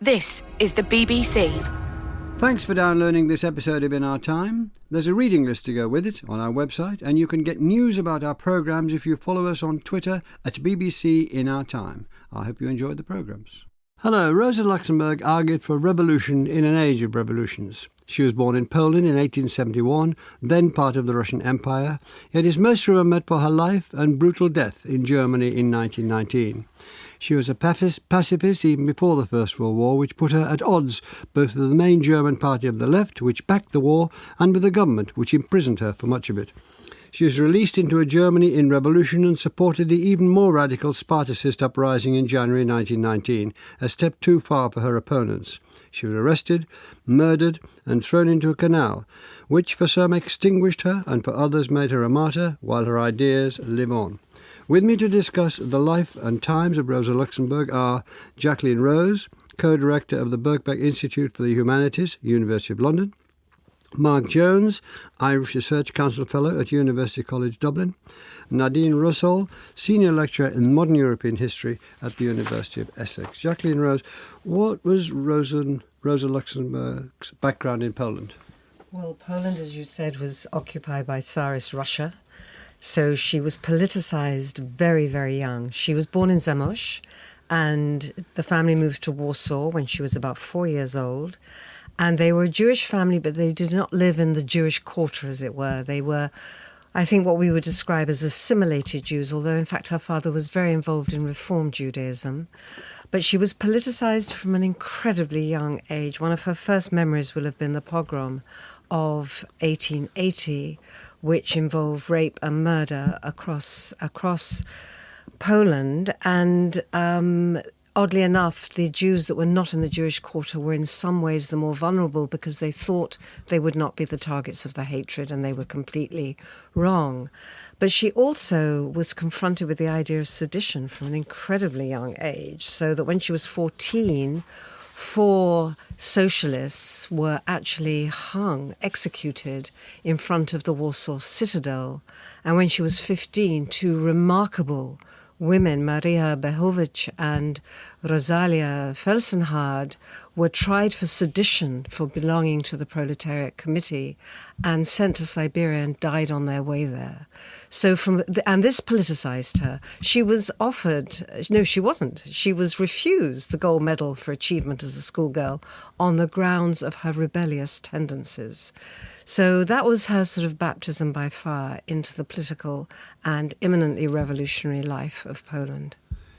This is the BBC. Thanks for downloading this episode of In Our Time. There's a reading list to go with it on our website, and you can get news about our programmes if you follow us on Twitter at BBC In Our Time. I hope you enjoyed the programmes. Hello, Rosa Luxemburg argued for revolution in an age of revolutions. She was born in Poland in 1871, then part of the Russian Empire, yet is most remembered for her life and brutal death in Germany in 1919. She was a pacifist even before the First World War, which put her at odds both with the main German party of the left, which backed the war, and with the government, which imprisoned her for much of it. She was released into a Germany in revolution and supported the even more radical Spartacist uprising in January 1919, a step too far for her opponents. She was arrested, murdered, and thrown into a canal, which for some extinguished her and for others made her a martyr, while her ideas live on. With me to discuss the life and times of Rosa Luxemburg are Jacqueline Rose, co-director of the Birkbeck Institute for the Humanities, University of London, Mark Jones, Irish Research Council Fellow at University College Dublin, Nadine Rossol, Senior Lecturer in Modern European History at the University of Essex. Jacqueline Rose, what was Rosa, Rosa Luxemburg's background in Poland? Well, Poland, as you said, was occupied by Tsarist Russia. So she was politicized very, very young. She was born in Zamość, and the family moved to Warsaw when she was about four years old. And they were a Jewish family, but they did not live in the Jewish quarter, as it were. They were, I think, what we would describe as assimilated Jews, although in fact her father was very involved in Reform Judaism. But she was politicized from an incredibly young age. One of her first memories will have been the pogrom of 1880, which involved rape and murder across across Poland. And um, oddly enough, the Jews that were not in the Jewish quarter were in some ways the more vulnerable because they thought they would not be the targets of the hatred and they were completely wrong. But she also was confronted with the idea of sedition from an incredibly young age, so that when she was 14, four socialists were actually hung, executed in front of the Warsaw Citadel. And when she was 15, two remarkable women, Maria Bechowicz and Rosalia Felsenhardt, were tried for sedition for belonging to the Proletariat Committee and sent to Siberia and died on their way there. So from the, and this politicized her. She was offered no, she wasn't. She was refused the gold medal for achievement as a schoolgirl on the grounds of her rebellious tendencies. So that was her sort of baptism by fire into the political and imminently revolutionary life of Poland.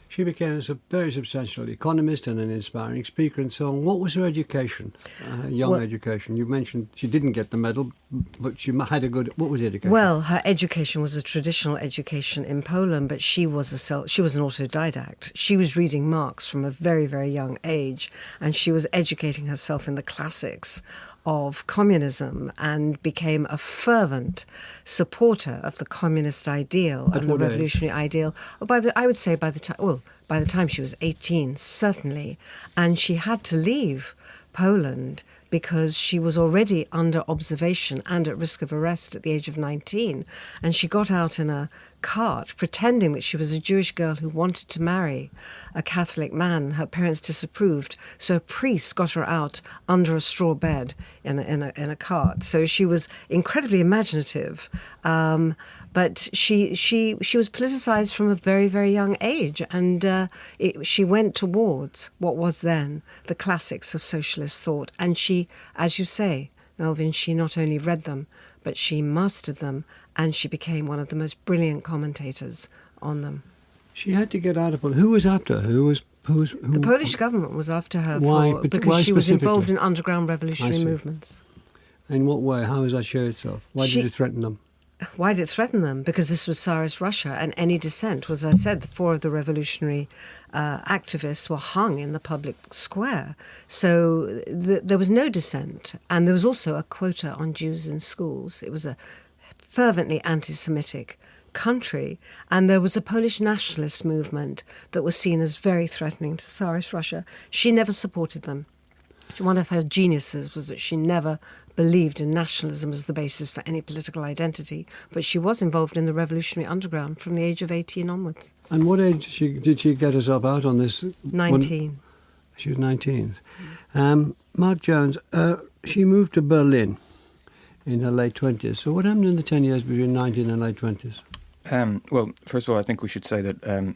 She became a very substantial economist and an inspiring speaker and so on. What was her education, uh, young well, education? You mentioned she didn't get the medal, but she had a good. What was the education? Well, her education was a traditional education in Poland, but she was a self, she was an autodidact. She was reading Marx from a very very young age, and she was educating herself in the classics of communism and became a fervent supporter of the communist ideal At and the revolutionary age? ideal. Oh, by the, I would say by the time, well, by the time she was 18, certainly, and she had to leave Poland because she was already under observation and at risk of arrest at the age of 19. And she got out in a cart pretending that she was a Jewish girl who wanted to marry a Catholic man. Her parents disapproved, so a priest got her out under a straw bed in a, in a, in a cart. So she was incredibly imaginative. Um, but she she she was politicized from a very very young age, and uh, it, she went towards what was then the classics of socialist thought. And she, as you say, Melvin, she not only read them, but she mastered them, and she became one of the most brilliant commentators on them. She had to get out of Poland. Who was after her? Who was who was, who, the Polish government was after her why, for, because why she was involved in underground revolutionary movements. In what way? How does that show itself? Why she, did it threaten them? Why did it threaten them? Because this was Tsarist Russia, and any dissent was, as I said, the four of the revolutionary uh, activists were hung in the public square. So th- there was no dissent, and there was also a quota on Jews in schools. It was a fervently anti-Semitic country, and there was a Polish nationalist movement that was seen as very threatening to Tsarist Russia. She never supported them. One of her geniuses was that she never believed in nationalism as the basis for any political identity, but she was involved in the revolutionary underground from the age of 18 onwards. And what age did she, did she get herself out on this? 19. She was 19. Um, Mark Jones, uh, she moved to Berlin in her late 20s. So what happened in the 10 years between 19 and late 20s? Um, well, first of all, I think we should say that um,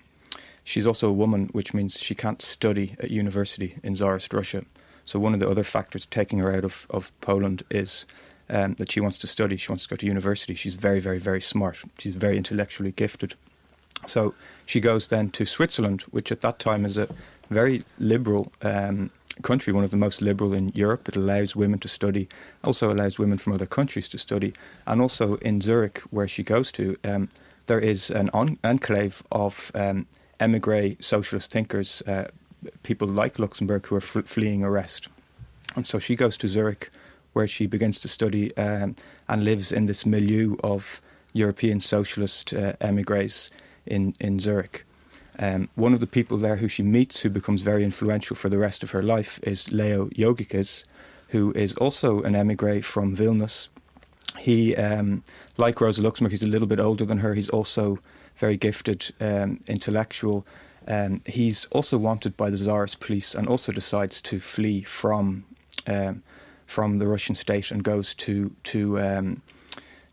she's also a woman, which means she can't study at university in Tsarist Russia. So one of the other factors taking her out of, of Poland is um, that she wants to study. She wants to go to university. She's very, very, very smart. She's very intellectually gifted. So she goes then to Switzerland, which at that time is a very liberal um, country, one of the most liberal in Europe. It allows women to study, also allows women from other countries to study, and also in Zurich, where she goes to, um, there is an on- enclave of um, emigre socialist thinkers, uh, people like Luxemburg who are f- fleeing arrest. And so she goes to Zurich, where she begins to study um, and lives in this milieu of European socialist uh, emigres in, in Zurich. Um, one of the people there who she meets, who becomes very influential for the rest of her life, is Leo Jogiches, who is also an emigre from Vilnius. He, um, like Rosa Luxemburg, he's a little bit older than her. He's also very gifted, um, intellectual. Um, he's also wanted by the Tsarist police and also decides to flee from um, from the Russian state and goes to to um,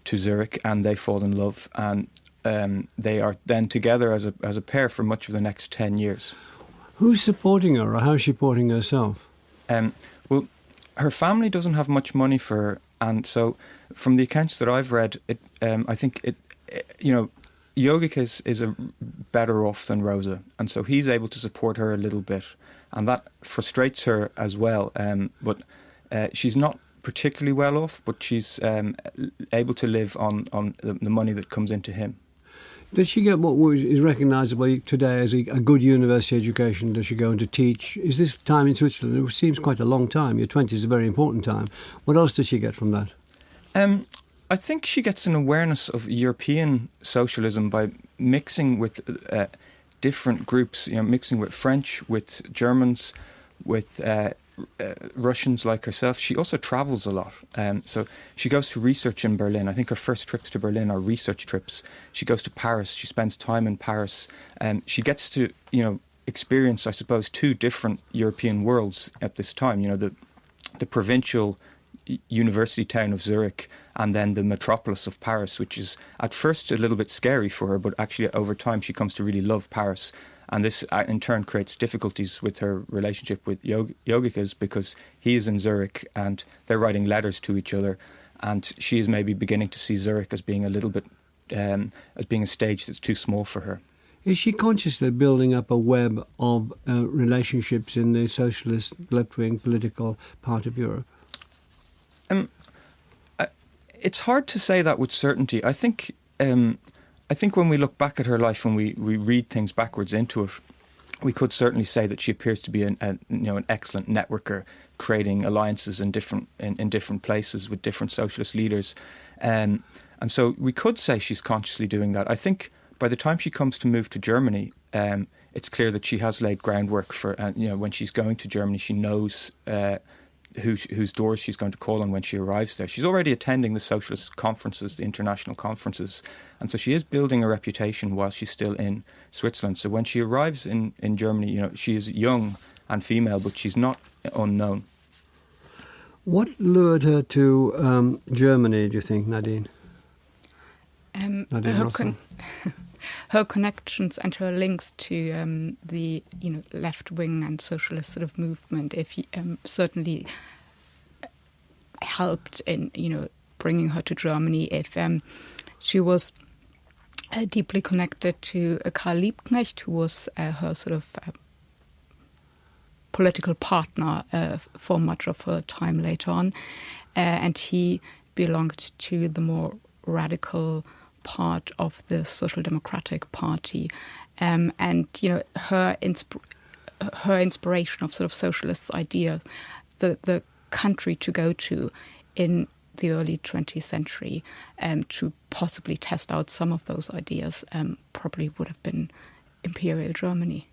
to Zurich, and they fall in love, and um, they are then together as a as a pair for much of the next ten years. Who's supporting her, or how's she supporting herself? Um, well, her family doesn't have much money for her, and so from the accounts that I've read, it um, I think it, it you know. Jogiches, is a better off than Rosa, and so he's able to support her a little bit, and that frustrates her as well. Um, but uh, she's not particularly well off, but she's um, able to live on, on the, the, money that comes into him. Does she get what is recognisable today as a, good university education? Does she go on to teach? Is this time in Switzerland? It seems quite a long time. Your 20s is a very important time. What else does she get from that? Um, I think she gets an awareness of European socialism by mixing with uh, different groups, you know, mixing with French, with Germans, with uh, uh, Russians like herself. She also travels a lot. Um, so she goes to research in Berlin. I think her first trips to Berlin are research trips. She goes to Paris. She spends time in Paris. Um, she gets to, you know, experience, I suppose, two different European worlds at this time. You know, the the provincial university town of Zurich and then the metropolis of Paris, which is at first a little bit scary for her, but actually over time she comes to really love Paris and this uh, in turn creates difficulties with her relationship with Yog- Jogiches because he is in Zurich and they're writing letters to each other, and she is maybe beginning to see Zurich as being a little bit um, as being a stage that's too small for her. Is she consciously building up a web of uh, relationships in the socialist left-wing political part of Europe? Um, it's hard to say that with certainty. I think um, I think when we look back at her life and we, we read things backwards into it, we could certainly say that she appears to be an, you know, an excellent networker, creating alliances in different in, in different places with different socialist leaders, um, and so we could say she's consciously doing that. I think by the time she comes to move to Germany, um, it's clear that she has laid groundwork for. Uh, you know, when she's going to Germany, she knows. Uh, who, whose doors she's going to call on when she arrives there. She's already attending the socialist conferences, the international conferences, and so she is building a reputation while she's still in Switzerland. So when she arrives in, in Germany, you know, she is young and female, but she's not unknown. What lured her to um, Germany, do you think, Nadine? Um, Nadine her, con- her, connections and her links to um, the you know left wing and socialist sort of movement, if um, certainly helped in you know bringing her to Germany. If um, she was uh, deeply connected to uh, Karl Liebknecht, who was uh, her sort of uh, political partner uh, for much of her time later on, uh, and he belonged to the more radical part of the Social Democratic Party, um, and you know her insp- her inspiration of sort of socialist ideas, the the country to go to in the early 20th century um, to possibly test out some of those ideas um, probably would have been Imperial Germany.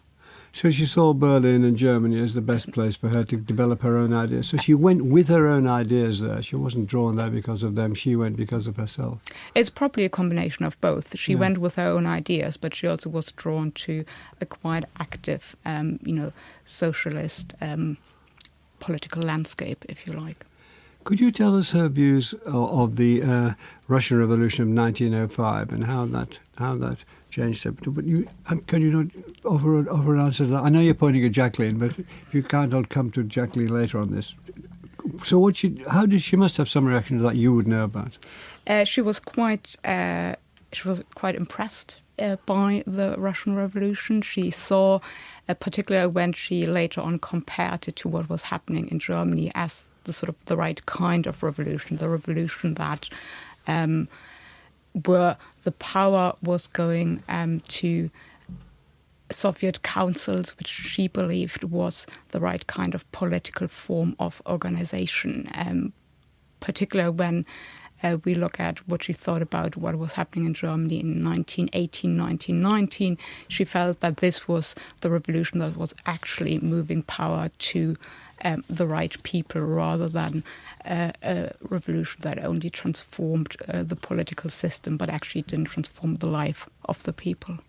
So she saw Berlin and Germany as the best place for her to develop her own ideas. So she went with her own ideas there. She wasn't drawn there because of them. She went because of herself. It's probably a combination of both. She Yeah. went with her own ideas, but she also was drawn to a quite active, um, you know, socialist um, political landscape, if you like. Could you tell us her views of, the uh, Russian Revolution of 1905 and how that how that changed it? But you, um, can you not offer, offer an answer to that? I know you're pointing at Jacqueline, but if you can't, I'll come to Jacqueline later on this. So what she, how did she must have some reaction to that you would know about? Uh, she was quite uh, she was quite impressed uh, by the Russian Revolution. She saw, uh, particularly when she later on compared it to what was happening in Germany, as the sort of the right kind of revolution, the revolution that um, where the power was going um, to Soviet councils, which she believed was the right kind of political form of organization, um, particularly when uh, we look at what she thought about what was happening in Germany in 1918, 1919. She felt that this was the revolution that was actually moving power to um, the right people rather than uh, a revolution that only transformed uh, the political system but actually didn't transform the life of the people.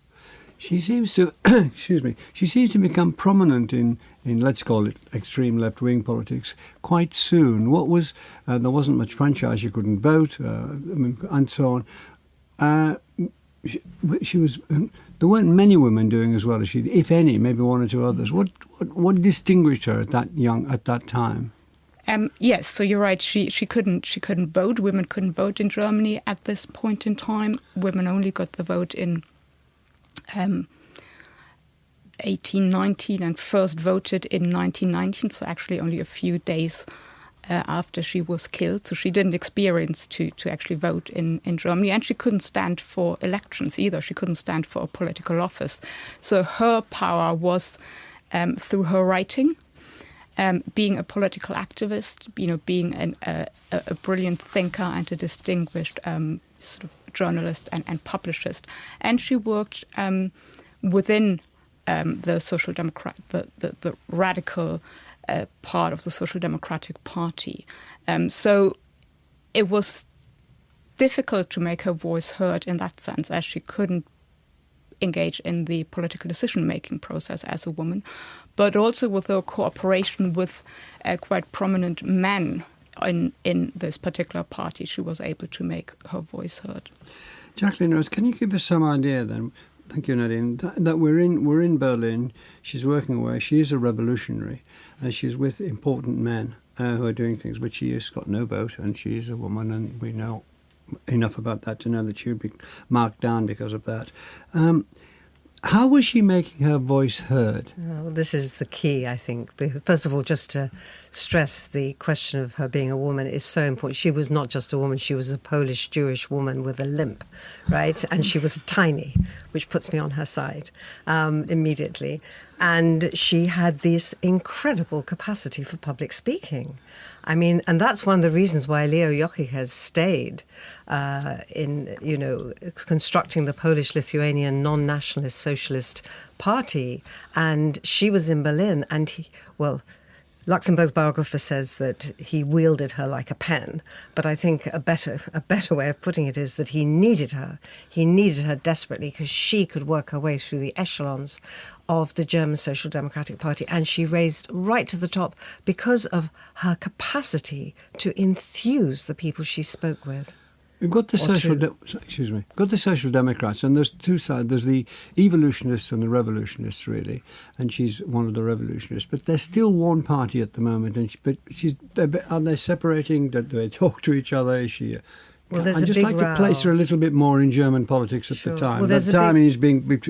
She seems to, excuse me, she seems to become prominent in, in let's call it extreme left wing politics quite soon. What was, uh, there wasn't much franchise, you couldn't vote, uh, and so on. Uh, she, she was, um, there weren't many women doing as well as she if any, maybe one or two others. What, what, what distinguished her at that young, at that time? Um, yes, so you're right. She she couldn't she couldn't vote. Women couldn't vote in Germany at this point in time. Women only got the vote in um, 1819 and first voted in 1919. So actually only a few days uh, after she was killed. So she didn't experience to to actually vote in in Germany, and she couldn't stand for elections either. She couldn't stand for a political office. So her power was um, through her writing um, being a political activist, you know, being an, a, a brilliant thinker and a distinguished um, sort of journalist and, and publicist. And she worked um, within um, the social democrat, the, the, the radical uh, part of the social democratic party. Um, so it was difficult to make her voice heard in that sense, as she couldn't engage in the political decision making process as a woman, but also with her cooperation with uh, quite prominent men in, in this particular party, she was able to make her voice heard. Jacqueline Rose, can you give us some idea then? Thank you, Nadine. That, that we're in we're in Berlin. She's working away. She is a revolutionary, and she's with important men uh, who are doing things. But she has got no vote, and she is a woman, and we know enough about that to know that she would be marked down because of that. Um, how was she making her voice heard? Well, this is the key, I think. First of all, just to stress the question of her being a woman is so important. She was not just a woman, she was a Polish Jewish woman with a limp, right? And she was tiny, which puts me on her side um, immediately. And she had this incredible capacity for public speaking. I mean, and that's one of the reasons why Leo Jogiches stayed uh, in, you know, constructing the Polish-Lithuanian non-nationalist socialist party. And she was in Berlin, and he, well, Luxemburg's biographer says that he wielded her like a pen, but I think a better a better way of putting it is that he needed her. He needed her desperately because she could work her way through the echelons of the German Social Democratic Party, and she raised right to the top because of her capacity to enthuse the people she spoke with. We've got the social, de- excuse me, got the social democrats, and there's two sides. There's the evolutionists and the revolutionists, really, and she's one of the revolutionists. But there's still one party at the moment, and she, but she's they're- are they separating? Do they talk to each other? Is she? Well, there's I'd just like to place her a little bit more in German politics at Sure. the time. Well, that there's time big- is being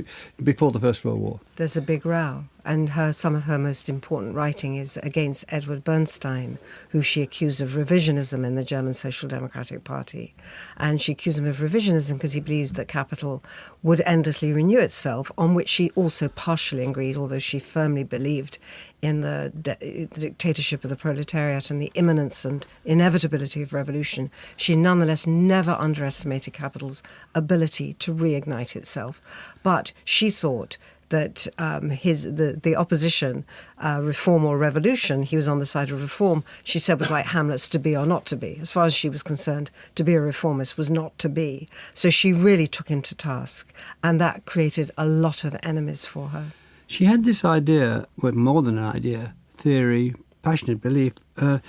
before the First World War. There's a big row, and her some of her most important writing is against Edward Bernstein, who she accused of revisionism in the German Social Democratic Party, and she accused him of revisionism because he believed that capital would endlessly renew itself, on which she also partially agreed, although she firmly believed in the, the dictatorship of the proletariat and the imminence and inevitability of revolution. She nonetheless never underestimated capital's ability to reignite itself, but she thought that um, his the the opposition, uh, reform or revolution, he was on the side of reform. She said was like Hamlet's to be or not to be. As far as she was concerned, to be a reformist was not to be. So she really took him to task, and that created a lot of enemies for her. She had this idea, well, more than an idea, theory, passionate belief uh,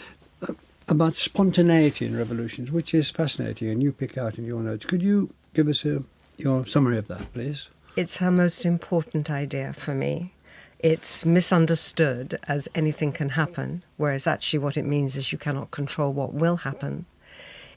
about spontaneity in revolutions, which is fascinating, and you pick out in your notes. Could you give us a, your summary of that, please? It's her most important idea for me. It's misunderstood as anything can happen, whereas actually what it means is you cannot control what will happen.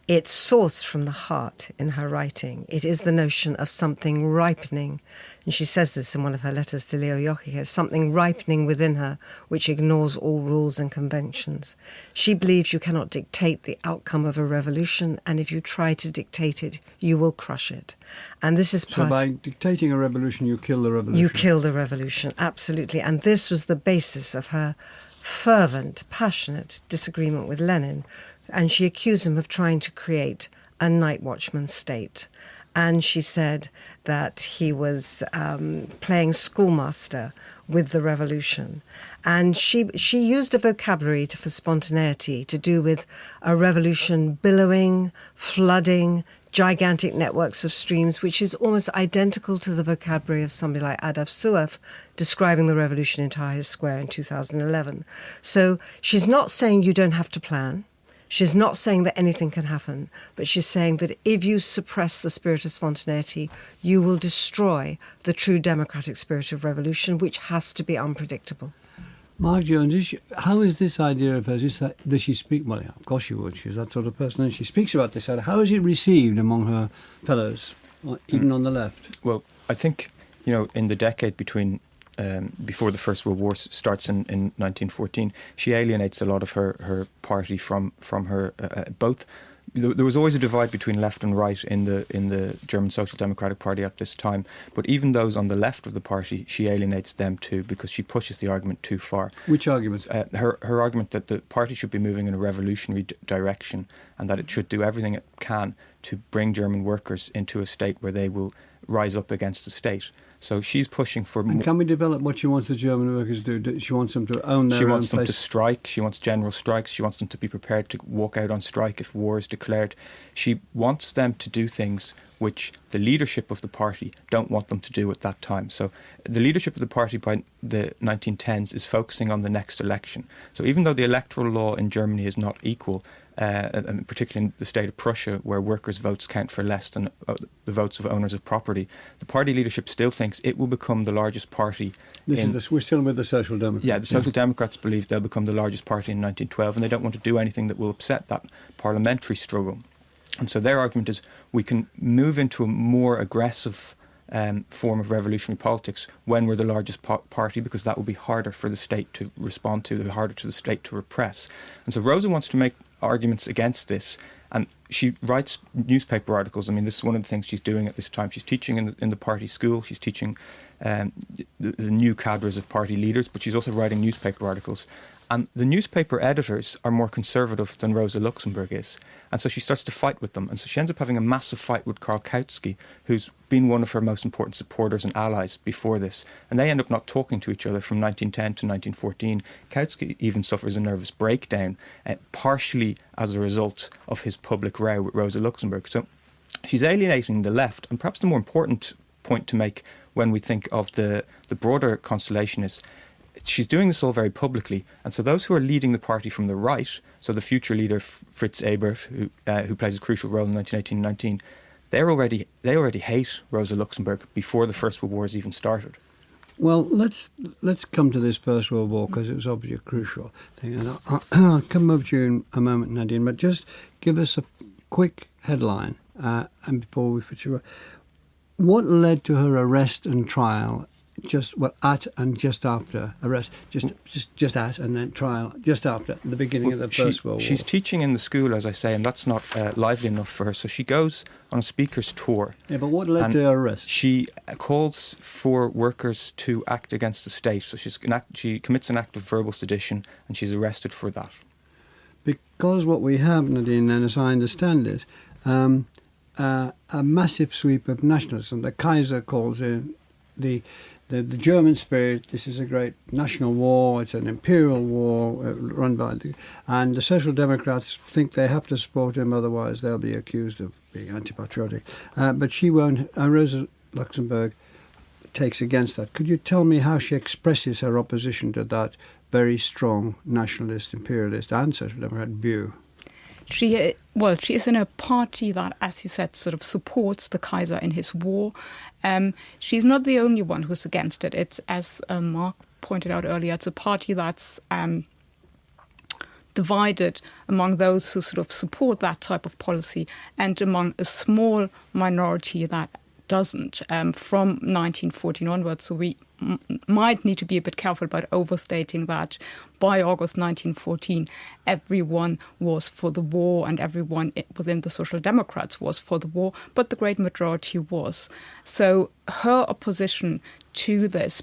It's sourced from the heart in her writing. It is the notion of something ripening. And she says this in one of her letters to Leo Jogiches something ripening within her which ignores all rules and conventions. She believes you cannot dictate the outcome of a revolution, and if you try to dictate it, you will crush it. And this is So by dictating a revolution, you kill the revolution. You kill the revolution, absolutely. And this was the basis of her fervent, passionate disagreement with Lenin. And she accused him of trying to create a night watchman state. And she said that he was um, playing schoolmaster with the revolution. And she, she used a vocabulary to, for spontaneity to do with a revolution billowing, flooding, gigantic networks of streams, which is almost identical to the vocabulary of somebody like Ahdaf Soueif describing the revolution in Tahrir Square in 2011. So she's not saying you don't have to plan. She's not saying that anything can happen, but she's saying that if you suppress the spirit of spontaneity, you will destroy the true democratic spirit of revolution, which has to be unpredictable. Mark Jones, is she, how is this idea of hers? Is that, does she speak? Well, yeah, of course she would. She's that sort of person, and she speaks about this. How is it received among her fellows, or even on the left? Well, I think you know in the decade between um, before the First World War starts in, in 1914, she alienates a lot of her, her party from from her uh, uh, both. There there was always a divide between left and right in the in the German Social Democratic Party at this time, but even those on the left of the party, she alienates them too because she pushes the argument too far. Which arguments? Uh, her her argument that the party should be moving in a revolutionary d- direction and that it should do everything it can to bring German workers into a state where they will rise up against the state. So she's pushing for. and can we develop what she wants the German workers to do? She wants them to own their she wants them place. to strike. She wants general strikes. She wants them to be prepared to walk out on strike if war is declared. She wants them to do things which the leadership of the party don't want them to do at that time. So the leadership of the party by the 1910s is focusing on the next election. So even though the electoral law in Germany is not equal, uh, and particularly in the state of Prussia, where workers' votes count for less than uh, the votes of owners of property, the party leadership still thinks it will become the largest party. this in, is the, we're still with the Social Democrats. yeah, the Social Democrats believe they'll become the largest party in 1912, and they don't want to do anything that will upset that parliamentary struggle. And so their argument is we can move into a more aggressive um, form of revolutionary politics when we're the largest po- party, because that will be harder for the state to respond to, harder to the state to repress. And so Rosa wants to make arguments against this. And she writes newspaper articles. I mean, this is one of the things she's doing at this time. She's teaching in the, in the party school. She's teaching um, the, the new cadres of party leaders, but she's also writing newspaper articles. And the newspaper editors are more conservative than Rosa Luxemburg is. And so she starts to fight with them. And so she ends up having a massive fight with Karl Kautsky, who's been one of her most important supporters and allies before this. And they end up not talking to each other from 1910 to 1914. Kautsky even suffers a nervous breakdown, uh, partially as a result of his public row with Rosa Luxemburg. So she's alienating the left. And perhaps the more important point to make when we think of the, the broader constellation is she's doing this all very publicly, and so those who are leading the party from the right, so the future leader Fritz Ebert, who uh, who plays a crucial role in 1918-19, they're already they already hate Rosa Luxemburg before the First World War has even started. Well, let's let's come to this First World War because it was obviously a crucial thing, and I'll, I'll come over to you in a moment, Nadine. But just give us a quick headline, uh, and before we switch over, what led to her arrest and trial? Just well, at and just after arrest, just just just at and then trial, just after the beginning of the She- First World she's teaching in the school, as I say, and that's not uh, lively enough for her. So she goes on a speaker's tour. yeah, but what led to her arrest? She calls for workers to act against the state. So she's an act, she commits an act of verbal sedition, and she's arrested for that. Because what we have, Nadine, and as I understand it, um, uh, a massive sweep of nationalism. The Kaiser calls it the the, the German spirit. This is a great national war. It's an imperial war uh, run by the, and the Social Democrats think they have to support him, otherwise they'll be accused of being anti-patriotic. Uh, but she won't. Uh, Rosa Luxemburg takes against that. Could you tell me how she expresses her opposition to that very strong nationalist, imperialist, and social democrat view? She well, she is in a party that, as you said, sort of supports the Kaiser in his war. Um, she's not the only one who's against it. It's as uh, Mark pointed out earlier, it's a party that's um, divided among those who sort of support that type of policy and among a small minority that doesn't um, from 1914 onwards. So we might need to be a bit careful about overstating that by August 1914, everyone was for the war and everyone within the Social Democrats was for the war, but the great majority was. So her opposition to this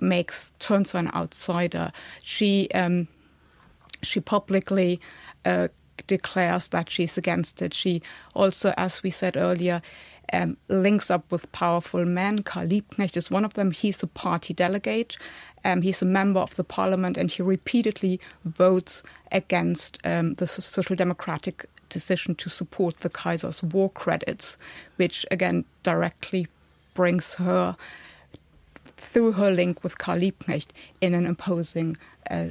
makes turns her an outsider. She um, she publicly uh, declares that she's against it. She also, as we said earlier, um, links up with powerful men. Karl Liebknecht is one of them. He's a party delegate. Um, he's a member of the parliament, and he repeatedly votes against um, the social democratic decision to support the Kaiser's war credits, which again directly brings her through her link with Karl Liebknecht in an imposing uh,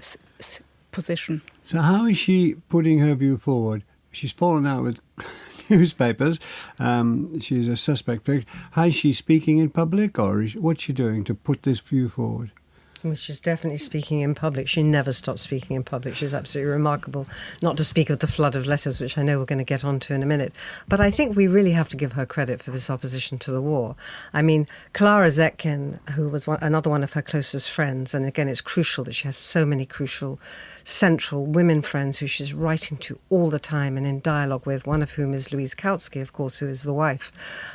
position. So, how is she putting her view forward? She's fallen out with newspapers. Um, she's a suspect. How is she speaking in public, or is, what's she doing to put this view forward? She's definitely speaking in public. She never stops speaking in public. She's absolutely remarkable, not to speak of the flood of letters, which I know we're going to get onto in a minute. But I think we really have to give her credit for this opposition to the war. I mean, Clara Zetkin, who was one, another one of her closest friends, and again, it's crucial that she has so many crucial central women friends who she's writing to all the time and in dialogue with, one of whom is Louise Kautsky, of course, who is the wife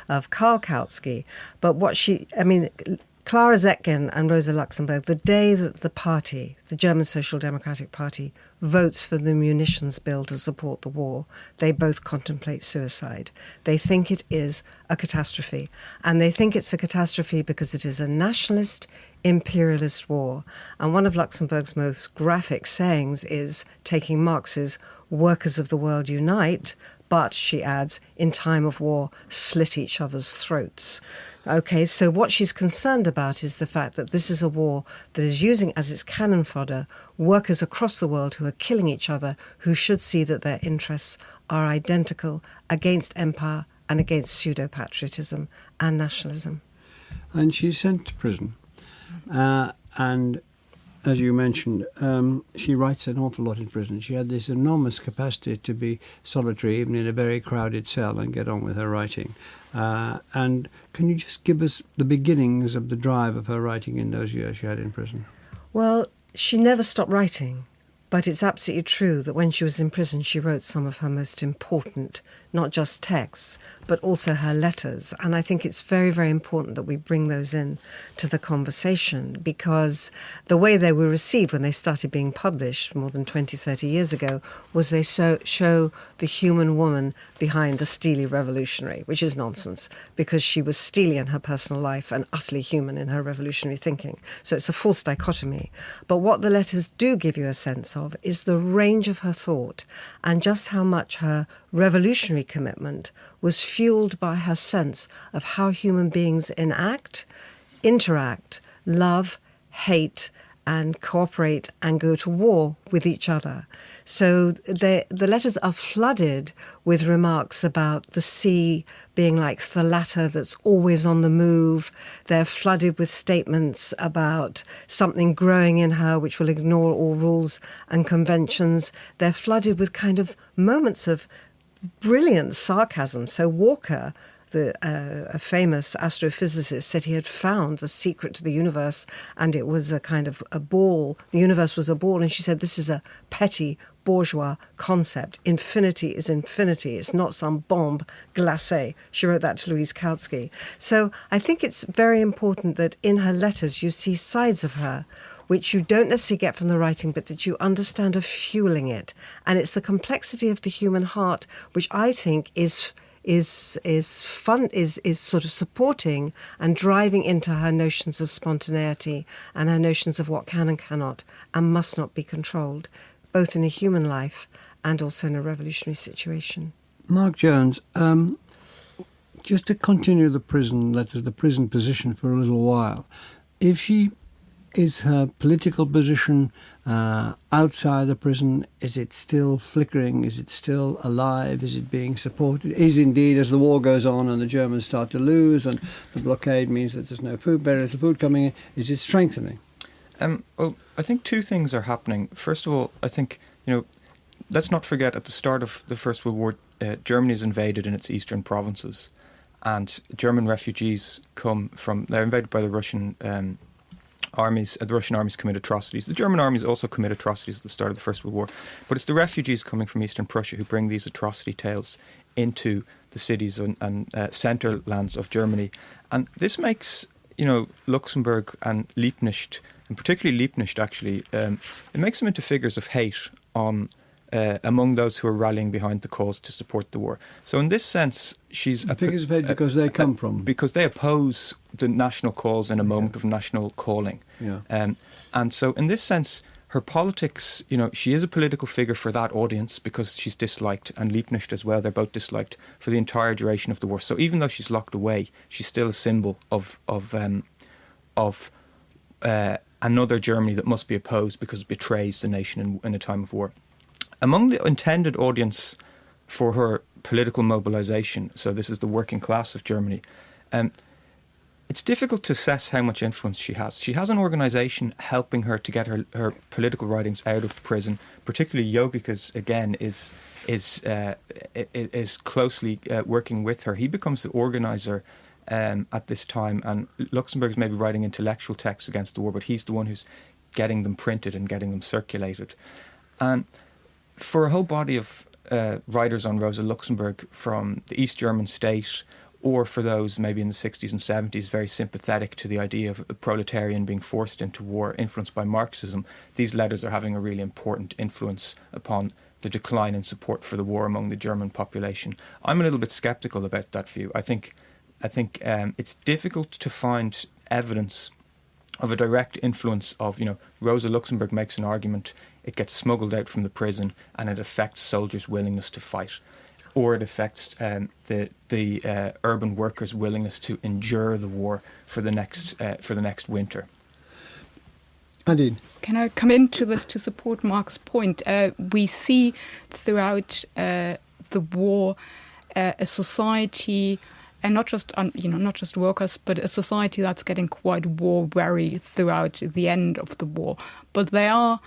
of Karl Kautsky. But what she, I mean, Clara Zetkin and Rosa Luxemburg, the day that the party, the German Social Democratic Party, votes for the munitions bill to support the war, they both contemplate suicide. They think it is a catastrophe. And they think it's a catastrophe because it is a nationalist, imperialist war. And one of Luxemburg's most graphic sayings is taking Marx's Workers of the World Unite, but, she adds, in time of war, slit each other's throats. Okay, so what she's concerned about is the fact that this is a war that is using as its cannon fodder workers across the world who are killing each other, who should see that their interests are identical against empire and against pseudo patriotism and nationalism. And she's sent to prison. Uh, and as you mentioned, um, she writes an awful lot in prison. She had this enormous capacity to be solitary, even in a very crowded cell, and get on with her writing. Uh, and can you just give us the beginnings of the drive of her writing in those years she had in prison? Well, she never stopped writing, but it's absolutely true that when she was in prison, she wrote some of her most important, not just texts, but also her letters. And I think it's very, very important that we bring those in to the conversation because the way they were received when they started being published more than 20, 30 years ago was they so, show the human woman behind the steely revolutionary, which is nonsense because she was steely in her personal life and utterly human in her revolutionary thinking. So it's a false dichotomy. But what the letters do give you a sense of is the range of her thought and just how much her revolutionary commitment was fueled by her sense of how human beings enact, interact, love, hate, and cooperate and go to war with each other. So the, the letters are flooded with remarks about the sea being like the latter that's always on the move. They're flooded with statements about something growing in her which will ignore all rules and conventions. They're flooded with kind of moments of brilliant sarcasm. So Walker, the uh, a famous astrophysicist, said he had found the secret to the universe, and it was a kind of a ball. The universe was a ball, and she said this is a petty bourgeois concept. Infinity is infinity. It's not some bombe glacée. She wrote that to Louise Kautsky. So I think it's very important that in her letters you see sides of her which you don't necessarily get from the writing, but that you understand are fueling it. And it's the complexity of the human heart, which I think is is is fun is is sort of supporting and driving into her notions of spontaneity and her notions of what can and cannot and must not be controlled, both in a human life and also in a revolutionary situation. Mark Jones, um, just to continue the prison letters, the prison position for a little while, if she is her political position uh, outside the prison, is it still flickering? Is it still alive? Is it being supported? Is indeed, as the war goes on and the Germans start to lose and the blockade means that there's no food, very little food coming in, is it strengthening? Um, well, I think two things are happening. First of all, I think, you know, let's not forget at the start of the First World War, uh, Germany is invaded in its eastern provinces. And German refugees come from, they're invaded by the Russian um, armies, uh, the Russian armies commit atrocities. The German armies also commit atrocities at the start of the First World War. But it's the refugees coming from eastern Prussia who bring these atrocity tales into the cities and, and uh, centre lands of Germany. And this makes, you know, Luxemburg and Liebknecht, and particularly Liebknecht actually, um, it makes them into figures of hate on uh, among those who are rallying behind the cause to support the war. So, in this sense, she's a figures of hate because they come from because they oppose the national cause in a moment of national calling. Yeah. Um, and so, in this sense, her politics, you know, she is a political figure for that audience because she's disliked, and Liebknecht as well. They're both disliked for the entire duration of the war. So, even though she's locked away, she's still a symbol of of um, of uh, another Germany that must be opposed because it betrays the nation in, in a time of war. Among the intended audience for her political mobilization, so this is the working class of Germany, um, it's difficult to assess how much influence she has. She has an organization helping her to get her, her political writings out of prison. Particularly, Jogiches again is is uh, is closely uh, working with her. He becomes the organizer um, at this time, and Luxemburg is maybe writing intellectual texts against the war, but he's the one who's getting them printed and getting them circulated. And for a whole body of uh, writers on Rosa Luxemburg from the East German state, or for those maybe in the 60s and 70s very sympathetic to the idea of a proletarian being forced into war, influenced by Marxism, these letters are having a really important influence upon the decline in support for the war among the German population. I'm a little bit skeptical about that view. I think, I think um, it's difficult to find evidence of a direct influence of, you know, Rosa Luxemburg makes an argument it gets smuggled out from the prison and it affects soldiers' willingness to fight. Or it affects um, the the uh, urban workers' willingness to endure the war for the next uh, for the next winter. Indeed. Can I come into this to support Mark's point? Uh, we see throughout uh, the war uh, a society and not just you know not just workers, but a society that's getting quite war weary throughout the end of the war. But they are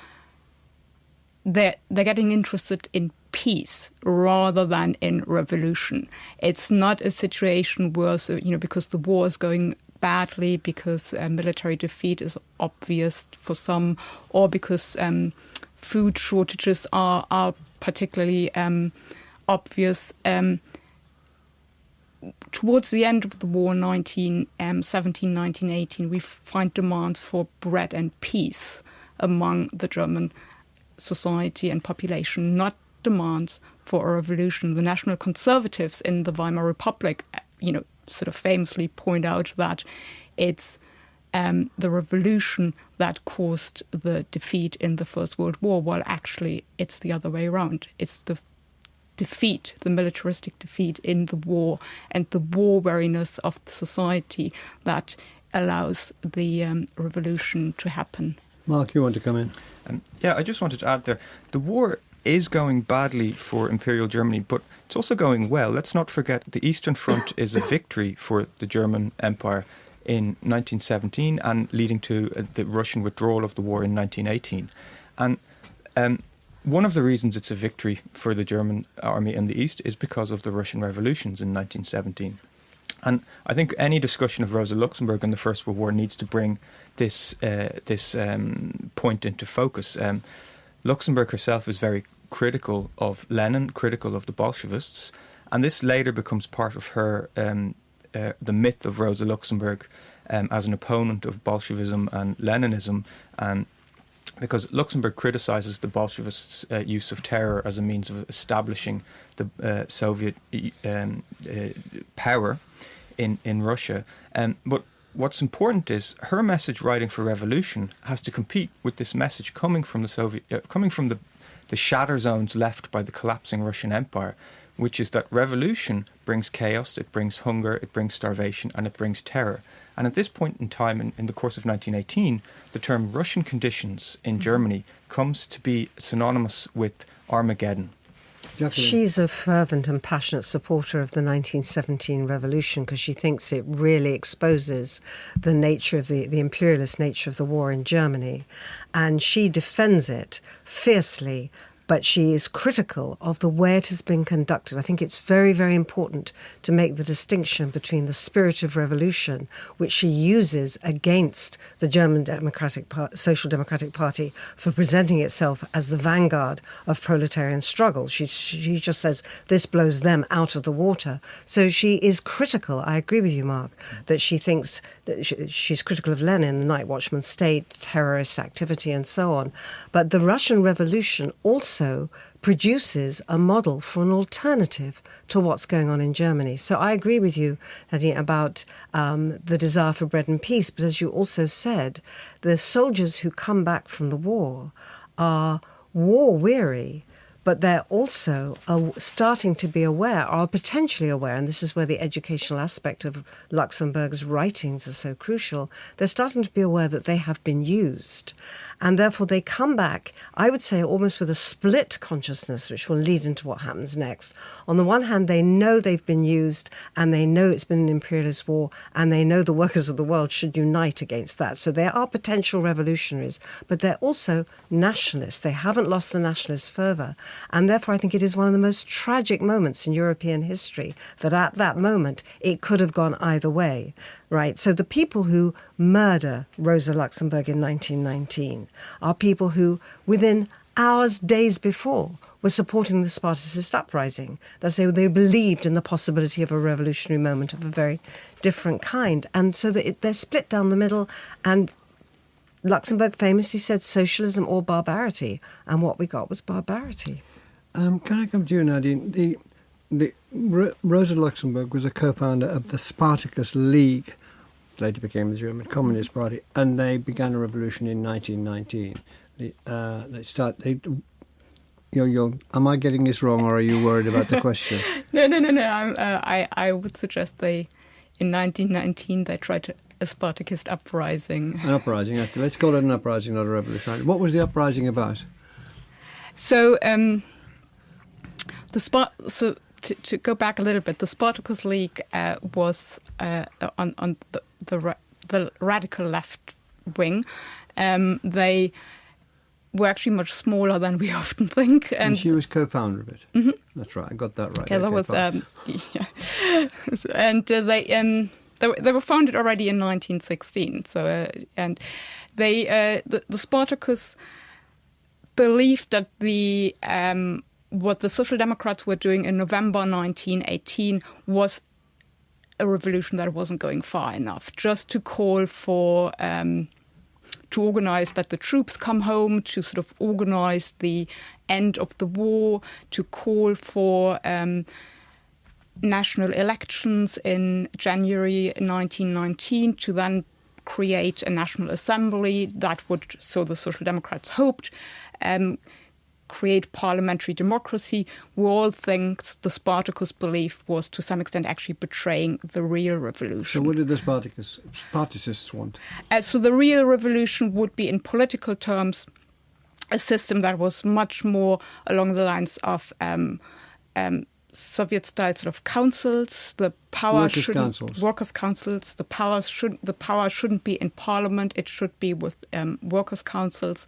they're, they're getting interested in peace rather than in revolution. It's not a situation where, so, you know, because the war is going badly, because uh, military defeat is obvious for some, or because um, food shortages are, are particularly um, obvious. Um, towards the end of the war, 1917, um, 1918, we find demands for bread and peace among the German society and population, not demands for a revolution. The National Conservatives in the Weimar Republic, you know, sort of famously point out that it's um, the revolution that caused the defeat in the First World War, while actually it's the other way around. It's the defeat, the militaristic defeat in the war, and the war weariness of society that allows the um, revolution to happen. Mark, you want to come in? Um, yeah, I just wanted to add there the war is going badly for Imperial Germany, but it's also going well. Let's not forget the Eastern Front is a victory for the German Empire in 1917 and leading to uh, the Russian withdrawal of the war in 1918. And um, one of the reasons it's a victory for the German army in the East is because of the Russian revolutions in 1917. And I think any discussion of Rosa Luxemburg and the First World War needs to bring this uh, this um, point into focus. Um, Luxemburg herself is very critical of Lenin, critical of the Bolshevists, and this later becomes part of her um, uh, the myth of Rosa Luxemburg um, as an opponent of Bolshevism and Leninism. And because Luxemburg criticizes the Bolshevists' uh, use of terror as a means of establishing the uh, Soviet um, uh, power in in Russia. Um, but what's important is her message, writing for revolution, has to compete with this message coming from the Soviet, uh, coming from the the shatter zones left by the collapsing Russian Empire, which is that revolution brings chaos, it brings hunger, it brings starvation, and it brings terror. And at this point in time, in, in the course of 1918, the term Russian conditions in mm-hmm. Germany comes to be synonymous with Armageddon. She's a fervent and passionate supporter of the 1917 revolution because she thinks it really exposes the nature of the, the imperialist nature of the war in Germany. And she defends it fiercely but she is critical of the way it has been conducted. I think it's very, very important to make the distinction between the spirit of revolution, which she uses against the German Democratic Social Democratic Party for presenting itself as the vanguard of proletarian struggle. She, she just says this blows them out of the water. So she is critical. I agree with you, Mark, that she thinks that she, she's critical of Lenin, the night watchman state, terrorist activity, and so on. But the Russian Revolution also also produces a model for an alternative to what's going on in Germany. So I agree with you, Nadine, about um, the desire for bread and peace. But as you also said, the soldiers who come back from the war are war weary but they're also starting to be aware, or potentially aware, and this is where the educational aspect of Luxemburg's writings are so crucial. They're starting to be aware that they have been used and therefore, they come back, I would say, almost with a split consciousness, which will lead into what happens next. On the one hand, they know they've been used and they know it's been an imperialist war and they know the workers of the world should unite against that. So they are potential revolutionaries, but they're also nationalists. They haven't lost the nationalist fervour. And therefore, I think it is one of the most tragic moments in European history that at that moment it could have gone either way right? So the people who murder Rosa Luxemburg in 1919 are people who, within hours, days before, were supporting the Spartacist uprising. That's they, they believed in the possibility of a revolutionary moment of a very different kind. And so that they're split down the middle. And Luxemburg famously said socialism or barbarity. And what we got was barbarity. Um, can I come to you, Nadine? The, the, Rosa Luxemburg was a co-founder of the Spartacus League, later became the German Communist Party, and they began a revolution in 1919. They, uh, they start. They, you're, you're, am I getting this wrong, or are you worried about the question? no, no, no, no. Uh, i I, would suggest they, in 1919, they tried to a Spartacist uprising. An uprising. Okay. Let's call it an uprising, not a revolution. What was the uprising about? So, um, the Spart. So to, to, go back a little bit, the Spartacus League uh, was uh, on, on the, the, the, radical left wing. Um, they were actually much smaller than we often think. And, and she was co-founder of it. Mm-hmm. That's right. I got that right. Together okay, with, um, yeah. and uh, they, um, they, were, they were founded already in 1916. So, uh, and they, uh, the, the Spartacus believed that the um, what the Social Democrats were doing in November 1918 was a revolution that wasn't going far enough. Just to call for um, to organize that the troops come home, to sort of organize the end of the war, to call for um, national elections in January 1919, to then create a national assembly that would, so the Social Democrats hoped, um, create parliamentary democracy, we all think the Spartacus belief was to some extent actually betraying the real revolution. So, what did the Spartacus, Spartacists want? Uh, so, the real revolution would be, in political terms, a system that was much more along the lines of um, um, Soviet style sort of councils. The power workers shouldn't councils. workers councils. The power should the power shouldn't be in parliament. It should be with um, workers councils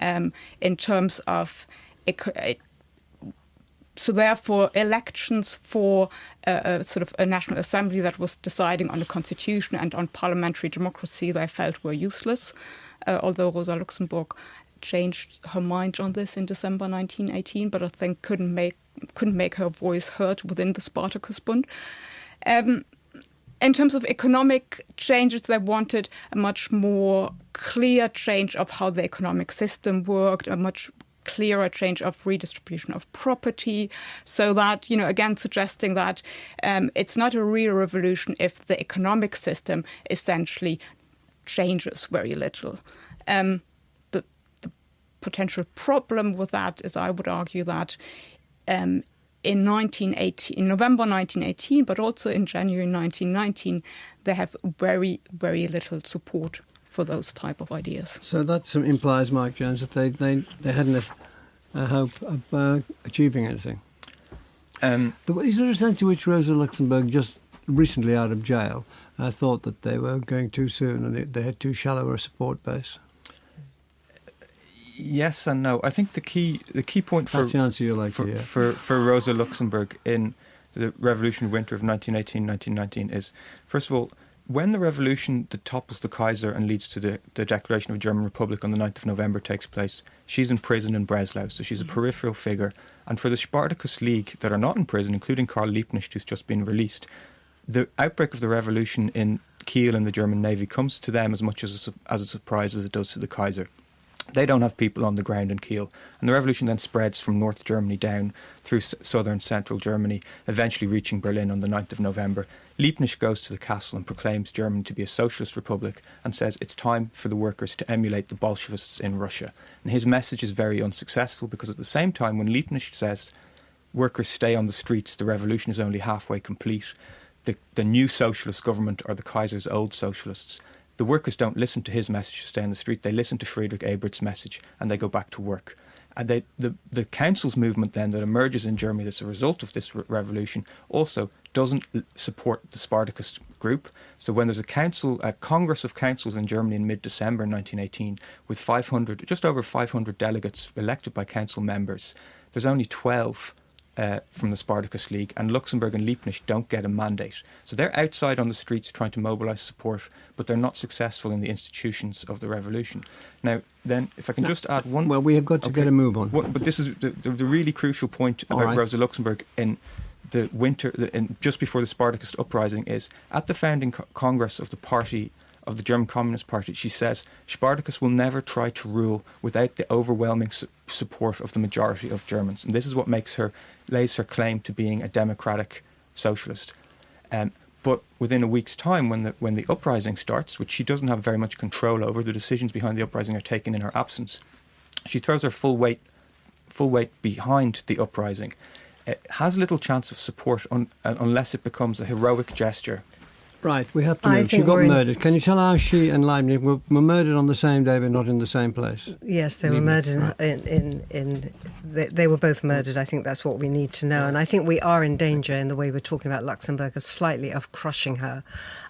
um, in terms of so therefore elections for a, a, sort of a national assembly that was deciding on the constitution and on parliamentary democracy they felt were useless. Uh, although rosa luxemburg changed her mind on this in december 1918 but i think couldn't make couldn't make her voice heard within the spartacus bund. Um, in terms of economic changes, they wanted a much more clear change of how the economic system worked, a much clearer change of redistribution of property, so that, you know, again, suggesting that um, it's not a real revolution if the economic system essentially changes very little. Um, the, the potential problem with that is, I would argue that um, in 1918, in November 1918, but also in January 1919, they have very, very little support for those type of ideas. So that implies, Mike Jones, that they, they, they hadn't a, hope of uh, achieving anything. Um, is there a sense in which Rosa Luxemburg, just recently out of jail, uh, thought that they were going too soon and they, they had too shallow a support base? Yes and no. I think the key the key point for That's the answer you like for, yeah. for, for Rosa Luxemburg in the revolutionary winter of 1918-1919 is first of all when the revolution that topples the Kaiser and leads to the, the declaration of a German Republic on the 9th of November takes place, she's in prison in Breslau, so she's a mm-hmm. peripheral figure. And for the Spartacus League that are not in prison, including Karl Liebknecht, who's just been released, the outbreak of the revolution in Kiel and the German Navy comes to them as much as a, as a surprise as it does to the Kaiser. They don't have people on the ground in Kiel. And the revolution then spreads from North Germany down through southern central Germany, eventually reaching Berlin on the 9th of November. Liebknecht goes to the castle and proclaims Germany to be a socialist republic and says it's time for the workers to emulate the Bolshevists in Russia. And his message is very unsuccessful because at the same time, when Liebknecht says workers stay on the streets, the revolution is only halfway complete, the, the new socialist government are the Kaiser's old socialists the workers don't listen to his message to stay on the street. They listen to Friedrich Ebert's message and they go back to work. And they, the, the council's movement then that emerges in Germany that's a result of this re- revolution also doesn't support the Spartacus group. So when there's a council, a Congress of Councils in Germany in mid-December 1918 with 500, just over 500 delegates elected by council members, there's only 12 uh, from the Spartacus League, and Luxemburg and Liebknecht don't get a mandate. So they're outside on the streets trying to mobilise support, but they're not successful in the institutions of the revolution. Now, then, if I can just add one. Well, we have got to okay, get a move on. But this is the, the, the, really crucial point about right. Rosa Luxemburg in the winter, the, in, just before the Spartacus uprising, is at the founding co- congress of the party of the German Communist Party, she says Spartacus will never try to rule without the overwhelming su- support of the majority of Germans, and this is what makes her lays her claim to being a democratic socialist. Um, but within a week's time, when the when the uprising starts, which she doesn't have very much control over, the decisions behind the uprising are taken in her absence. She throws her full weight full weight behind the uprising. It has little chance of support un, unless it becomes a heroic gesture Right, we have to move. She got murdered. Can you tell how she and Liebknecht were, were, murdered on the same day but not in the same place? Yes, they were murdered right. in, in, in they, they, were both murdered. I think that's what we need to know. And I think we are in danger in the way we're talking about Luxemburg of slightly of crushing her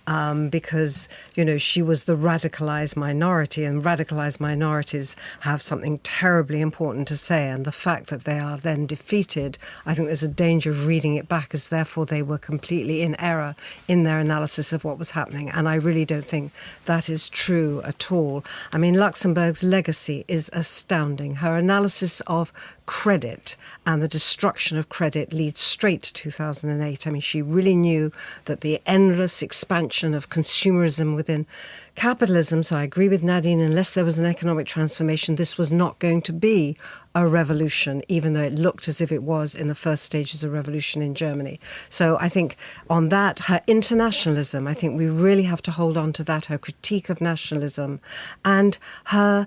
um, because you know she was the radicalized minority, and radicalized minorities have something terribly important to say. And the fact that they are then defeated, I think there's a danger of reading it back as therefore they were completely in error in their analysis of what was happening. And I really don't think that is true at all. I mean, Luxemburg's legacy is astounding. Her analysis of credit and the destruction of credit leads straight to 2008. I mean, she really knew that the endless expansion of consumerism within capitalism, so I agree with Nadine, unless there was an economic transformation, this was not going to be a revolution, even though it looked as if it was in the first stages of revolution in Germany. So I think on that, her internationalism, I think we really have to hold on to that, her critique of nationalism and her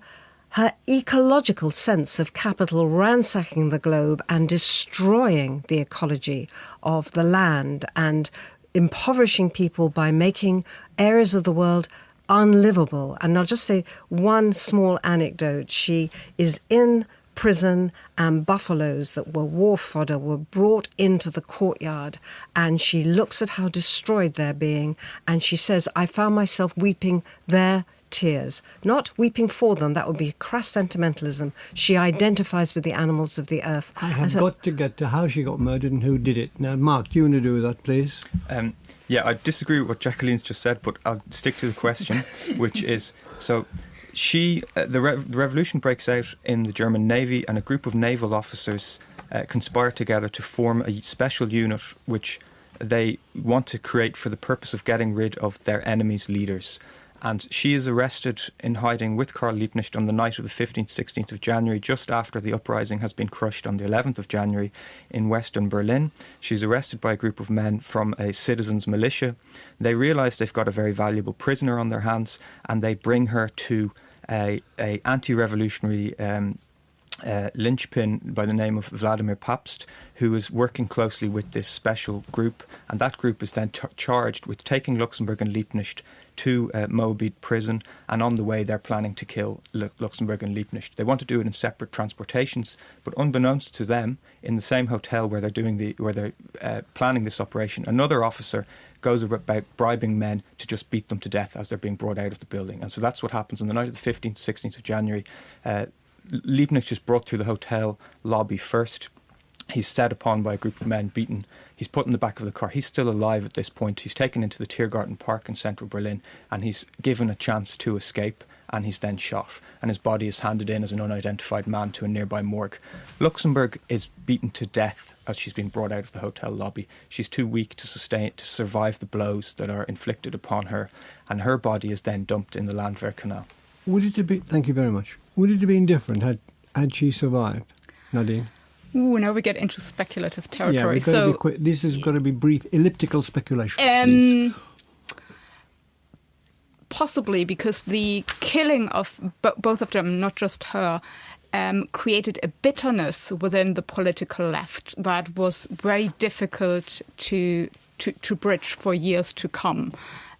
her ecological sense of capital ransacking the globe and destroying the ecology of the land and impoverishing people by making areas of the world unlivable. And I'll just say one small anecdote. She is in prison and buffaloes that were war fodder were brought into the courtyard and she looks at how destroyed they're being and she says i found myself weeping there tears, not weeping for them. That would be crass sentimentalism. She identifies with the animals of the earth. I have got to get to how she got murdered and who did it. Now, Mark, do you want to do that, please? Um, yeah, I disagree with what Jacqueline's just said, but I'll stick to the question, which is so. She, uh, the, re- the, revolution breaks out in the German Navy, and a group of naval officers uh, conspire together to form a special unit which they want to create for the purpose of getting rid of their enemies' leaders. And she is arrested in hiding with Karl Liebknecht on the night of the 15th, 16th of January, just after the uprising has been crushed on the 11th of January in western Berlin. She's arrested by a group of men from a citizens' militia. They realise they've got a very valuable prisoner on their hands, and they bring her to a, a anti-revolutionary um, uh, linchpin by the name of Waldemar Pabst, who is working closely with this special group, and that group is then t- charged with taking Luxemburg and Liebknecht to uh, Moabit prison, and on the way they're planning to kill L- Luxemburg and Liebknecht. They want to do it in separate transportations, but unbeknownst to them, in the same hotel where they're doing the where they're uh, planning this operation, another officer goes about bribing men to just beat them to death as they're being brought out of the building. And so that's what happens on the night of the 15th, 16th of January. Uh, Liebknecht is brought through the hotel lobby first. He's set upon by a group of men, beaten. He's put in the back of the car. He's still alive at this point. He's taken into the Tiergarten Park in central Berlin and he's given a chance to escape and he's then shot. And his body is handed in as an unidentified man to a nearby morgue. Luxemburg is beaten to death as she's been brought out of the hotel lobby. She's too weak to sustain to survive the blows that are inflicted upon her, and her body is then dumped in the Landwehr Canal. Would it have been? Thank you very much. Would it have been different had had she survived, Nadine? Ooh, now we get into speculative territory. Yeah, so this has got to be brief, elliptical speculation. Um, possibly because the killing of b- both of them, not just her, um, created a bitterness within the political left that was very difficult to to, to bridge for years to come.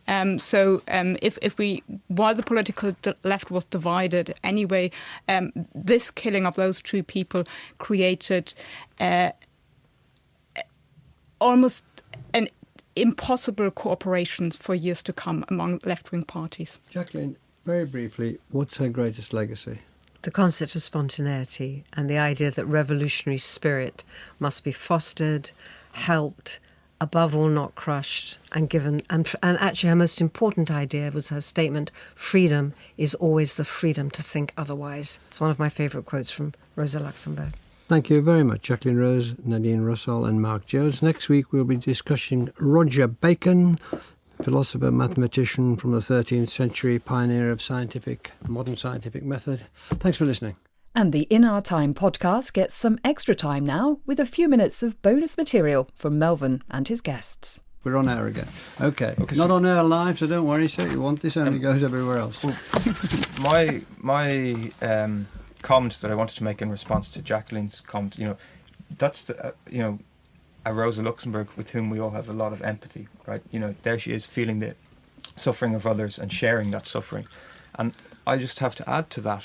Um, so um, if, if we, while the political left was divided anyway, um, this killing of those two people created uh, almost an impossible cooperation for years to come among left-wing parties. Jacqueline, very briefly, what's her greatest legacy? The concept of spontaneity and the idea that revolutionary spirit must be fostered, helped, above all not crushed and given and, and actually her most important idea was her statement freedom is always the freedom to think otherwise it's one of my favorite quotes from rosa luxemburg Thank you very much, Jacqueline Rose, Nadine Rossol, and Mark Jones. Next week we'll be discussing Roger Bacon, philosopher, mathematician from the 13th century, pioneer of scientific, modern scientific method. Thanks for listening. And the In Our Time podcast gets some extra time now with a few minutes of bonus material from Melvyn and his guests. We're on air again. Okay. okay Not so on air live, so don't worry, sir. You want this only um, goes everywhere else. Well, my my um, comment that I wanted to make in response to Jacqueline's comment, you know, that's the, uh, you know, a Rosa Luxemburg with whom we all have a lot of empathy, right? You know, there she is feeling the suffering of others and sharing that suffering. And I just have to add to that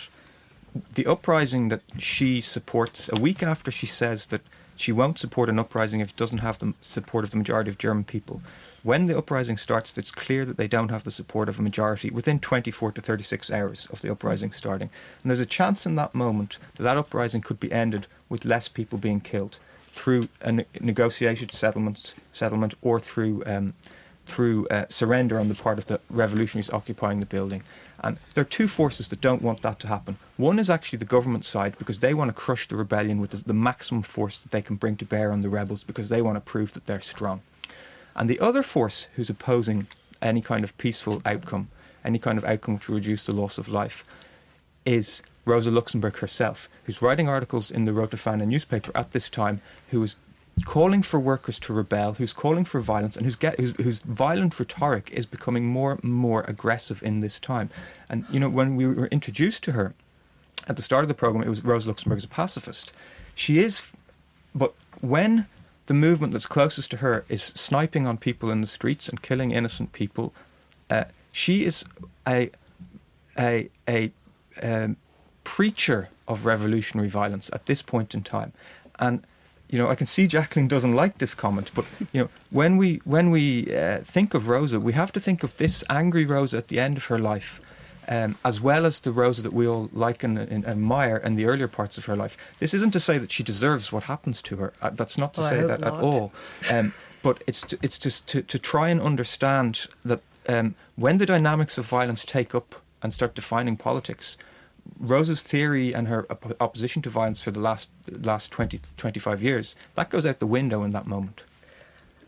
the uprising that she supports a week after she says that she won't support an uprising if it doesn't have the support of the majority of German people. When the uprising starts, it's clear that they don't have the support of a majority within 24 to 36 hours of the uprising starting. And there's a chance in that moment that that uprising could be ended with less people being killed through a ne- negotiated settlement, settlement or through um, through uh, surrender on the part of the revolutionaries occupying the building. And there are two forces that don't want that to happen. One is actually the government side because they want to crush the rebellion with the maximum force that they can bring to bear on the rebels because they want to prove that they're strong. And the other force who's opposing any kind of peaceful outcome, any kind of outcome will reduce the loss of life, is Rosa Luxemburg herself, who's writing articles in the Rote Fahne newspaper at this time, who is calling for workers to rebel, who's calling for violence, and who's get, whose, whose violent rhetoric is becoming more and more aggressive in this time. And you know, when we were introduced to her at the start of the program, it was Rosa Luxemburg as a pacifist. She is, but when the movement that's closest to her is sniping on people in the streets and killing innocent people, uh, she is a a a um, preacher of revolutionary violence at this point in time, and you know, I can see Jacqueline doesn't like this comment, but you know, when we when we uh, think of Rosa, we have to think of this angry Rosa at the end of her life, um, as well as the Rosa that we all like and, and, admire in the earlier parts of her life. This isn't to say that she deserves what happens to her. Uh, that's not to well, say that not. at all. Um, but it's to, it's just to, to try and understand that um, when the dynamics of violence take up and start defining politics, Rosa's theory and her opposition to violence for the last last 20, 25 years, that goes out the window in that moment.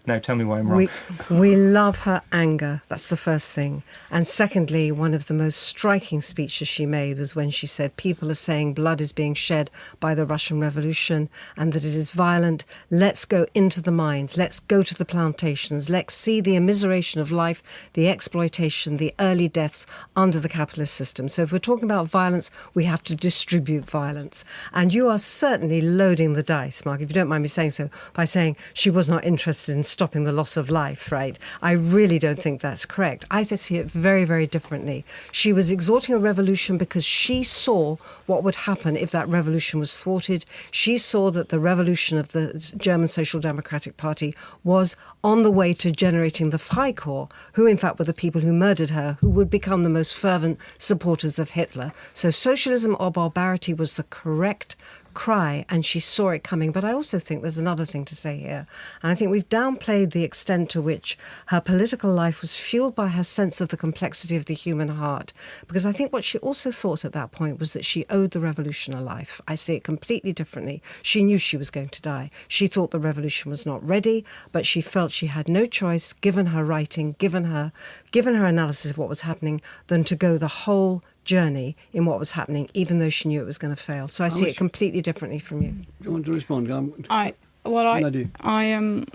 Now tell me why I'm wrong. We, we love her anger. That's the first thing. And secondly, one of the most striking speeches she made was when she said, People are saying blood is being shed by the Russian Revolution and that it is violent. Let's go into the mines. Let's go to the plantations. Let's see the immiseration of life, the exploitation, the early deaths under the capitalist system. So if we're talking about violence, we have to distribute violence. And you are certainly loading the dice, Mark, if you don't mind me saying so, by saying she was not interested in stopping the loss of life, right? I really don't think that's correct. I see it very, very differently. She was exhorting a revolution because she saw what would happen if that revolution was thwarted. She saw that the revolution of the German Social Democratic Party was on the way to generating the Freikorps, who in fact were the people who murdered her, who would become the most fervent supporters of Hitler. So socialism or barbarity was the correct cry and she saw it coming. But I also think there's another thing to say here. And I think we've downplayed the extent to which her political life was fueled by her sense of the complexity of the human heart. Because I think what she also thought at that point was that she owed the revolution a life. I see it completely differently. She knew she was going to die. She thought the revolution was not ready, but she felt she had no choice, given her writing, given her given her analysis of what was happening, than to go the whole journey in what was happening, even though she knew it was going to fail. So I, I see it completely differently from you. Do you want to respond? Um, I well, I I am. Um,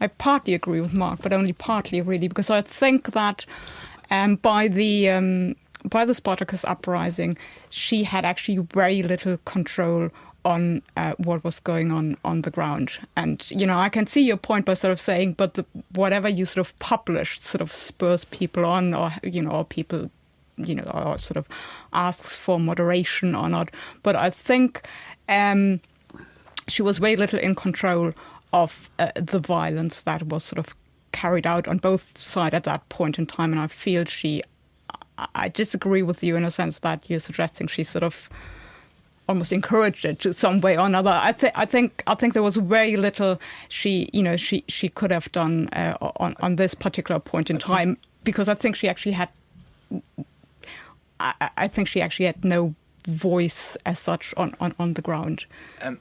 I partly agree with Mark, but only partly really because I think that um, by the um, by the Spartacus uprising, she had actually very little control on uh, what was going on on the ground. And you know, I can see your point by sort of saying, but the, whatever you sort of publish sort of spurs people on, or you know, or people you know, or sort of asks for moderation or not. But I think um, she was very little in control of uh, the violence that was sort of carried out on both sides at that point in time. And I feel she, I disagree with you in a sense that you're suggesting she sort of almost encouraged it to some way or another. I think I think I think there was very little she you know she she could have done uh, on on this particular point in time because I think she actually had I, I think she actually had no voice as such on, on, on the ground. Um,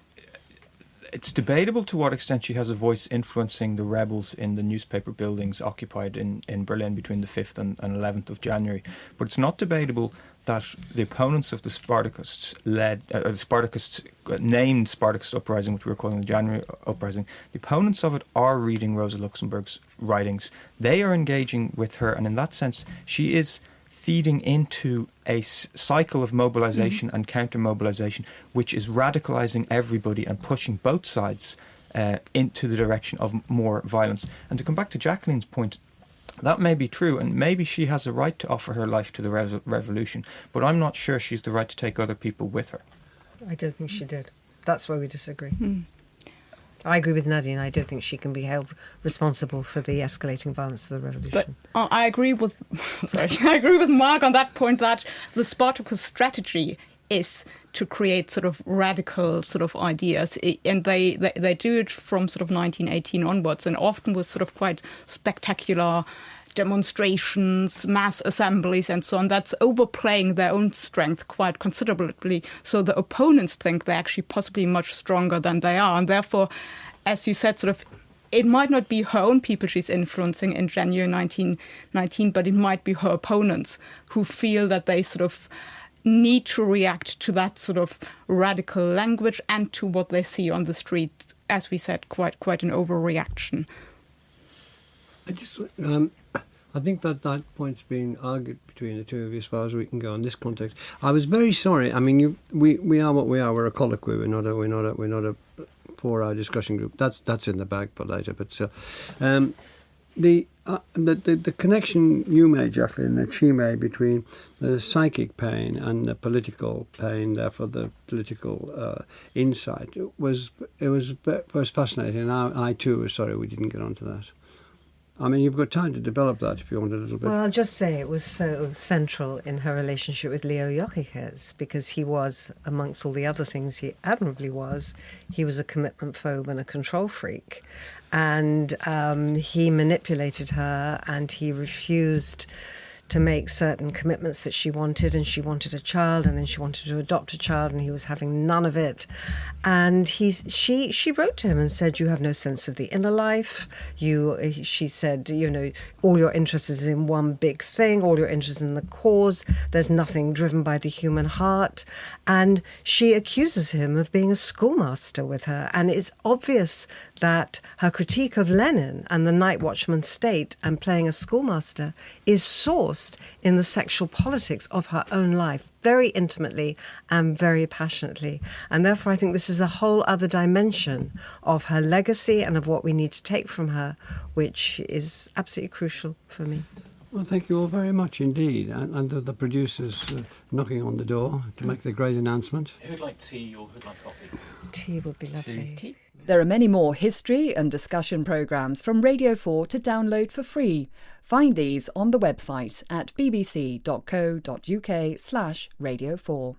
it's debatable to what extent she has a voice influencing the rebels in the newspaper buildings occupied in, in Berlin between the 5th and, and 11th of January. But it's not debatable that the opponents of the Spartacists led, uh, the Spartacists uh, named Spartacist uprising, which we were calling the January uprising, the opponents of it are reading Rosa Luxemburg's writings. They are engaging with her, and in that sense, she is feeding into a cycle of mobilization mm-hmm. and counter mobilization, which is radicalizing everybody and pushing both sides uh, into the direction of more violence. And to come back to Jacqueline's point, that may be true, and maybe she has a right to offer her life to the re- revolution, but I'm not sure she's the right to take other people with her. I don't think she did. That's where we disagree. Mm. I agree with Nadine. I don't think she can be held responsible for the escalating violence of the revolution. But uh, I agree with sorry, I agree with Mark on that point that the Spartacus strategy is to create sort of radical sort of ideas and they, they, they do it from sort of 1918 onwards and often with sort of quite spectacular demonstrations, mass assemblies, and so on. That's overplaying their own strength quite considerably. So the opponents think they're actually possibly much stronger than they are. And therefore, as you said, sort of it might not be her own people she's influencing in January 1919, but it might be her opponents who feel that they sort of need to react to that sort of radical language and to what they see on the street. As we said, quite quite an overreaction. I just um, I think that that point's been argued between the two of you as far as we can go in this context. I was very sorry. I mean, you, we we are what we are. We're a colloquy. We're not a we're not a we're not a four-hour discussion group. That's that's in the bag for later. But still, um, the, uh, the, the the connection you made, Jacqueline, that she made between the psychic pain and the political pain, therefore the political uh, insight, was it was was fascinating. I, I too was sorry we didn't get onto that. I mean, you've got time to develop that if you want a little bit. Well, I'll just say it was so central in her relationship with Leo Jogiches because he was, amongst all the other things he admirably was, he was a commitment phobe and a control freak. And um, he manipulated her and he refused to make certain commitments that she wanted, and she wanted a child, and then she wanted to adopt a child, and he was having none of it. And he's she she wrote to him and said, "You have no sense of the inner life. You," she said, "you know, all your interest is in one big thing. All your interest in the cause. There's nothing driven by the human heart." And she accuses him of being a schoolmaster with her, and it's obvious that her critique of Lenin and the night watchman state and playing a schoolmaster is sourced in the sexual politics of her own life very intimately and very passionately. And therefore, I think this is a whole other dimension of her legacy and of what we need to take from her, which is absolutely crucial for me. Well, thank you all very much indeed. And, and the producers uh, knocking on the door to make the great announcement. Who'd like tea or who'd like coffee? Tea would be lovely. Tea. There are many more history and discussion programmes from Radio 4 to download for free. Find these on the website at bbc.co.uk slash radio 4.